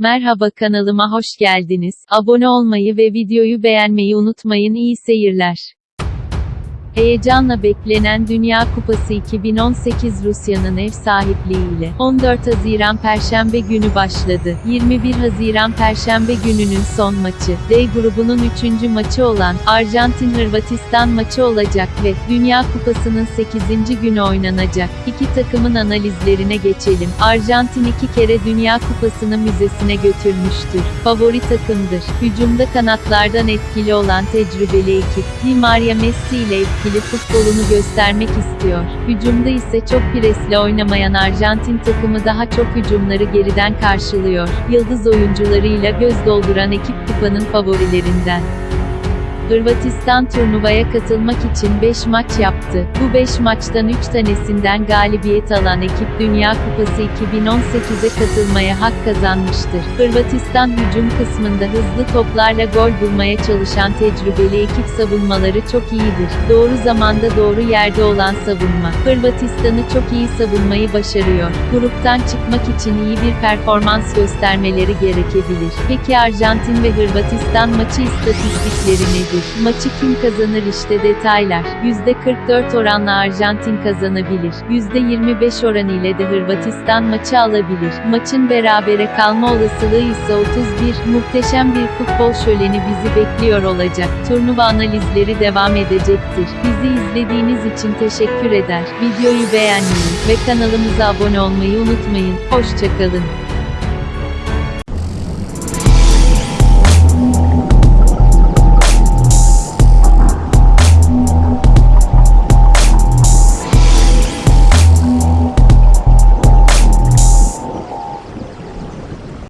Merhaba kanalıma hoş geldiniz. Abone olmayı ve videoyu beğenmeyi unutmayın. İyi seyirler. Heyecanla beklenen Dünya Kupası 2018 Rusya'nın ev sahipliğiyle 14 Haziran Perşembe günü başladı. 21 Haziran Perşembe gününün son maçı, D grubunun 3. maçı olan Arjantin-Hırvatistan maçı olacak ve Dünya Kupası'nın 8. günü oynanacak. İki takımın analizlerine geçelim. Arjantin iki kere Dünya Kupası'nı müzesine götürmüştür. Favori takımdır. Hücumda kanatlardan etkili olan tecrübeli ekip, Di Maria Messi ile etkili futbolunu göstermek istiyor. Hücumda ise çok presle oynamayan Arjantin takımı daha çok hücumları geriden karşılıyor. Yıldız oyuncularıyla göz dolduran ekip kupanın favorilerinden. Hırvatistan turnuvaya katılmak için 5 maç yaptı. Bu 5 maçtan 3 tanesinden galibiyet alan ekip Dünya Kupası 2018'e katılmaya hak kazanmıştır. Hırvatistan hücum kısmında hızlı toplarla gol bulmaya çalışan tecrübeli ekip savunmaları çok iyidir. Doğru zamanda doğru yerde olan savunma. Hırvatistan'ı çok iyi savunmayı başarıyor. Gruptan çıkmak için iyi bir performans göstermeleri gerekebilir. Peki Arjantin ve Hırvatistan maçı istatistikleri nedir? Maçı kim kazanır işte detaylar. %44 oranla Arjantin kazanabilir. %25 oran ile de Hırvatistan maçı alabilir. Maçın berabere kalma olasılığı ise 31. Muhteşem bir futbol şöleni bizi bekliyor olacak. Turnuva analizleri devam edecektir. Bizi izlediğiniz için teşekkür eder. Videoyu beğenmeyi ve kanalımıza abone olmayı unutmayın. Hoşçakalın.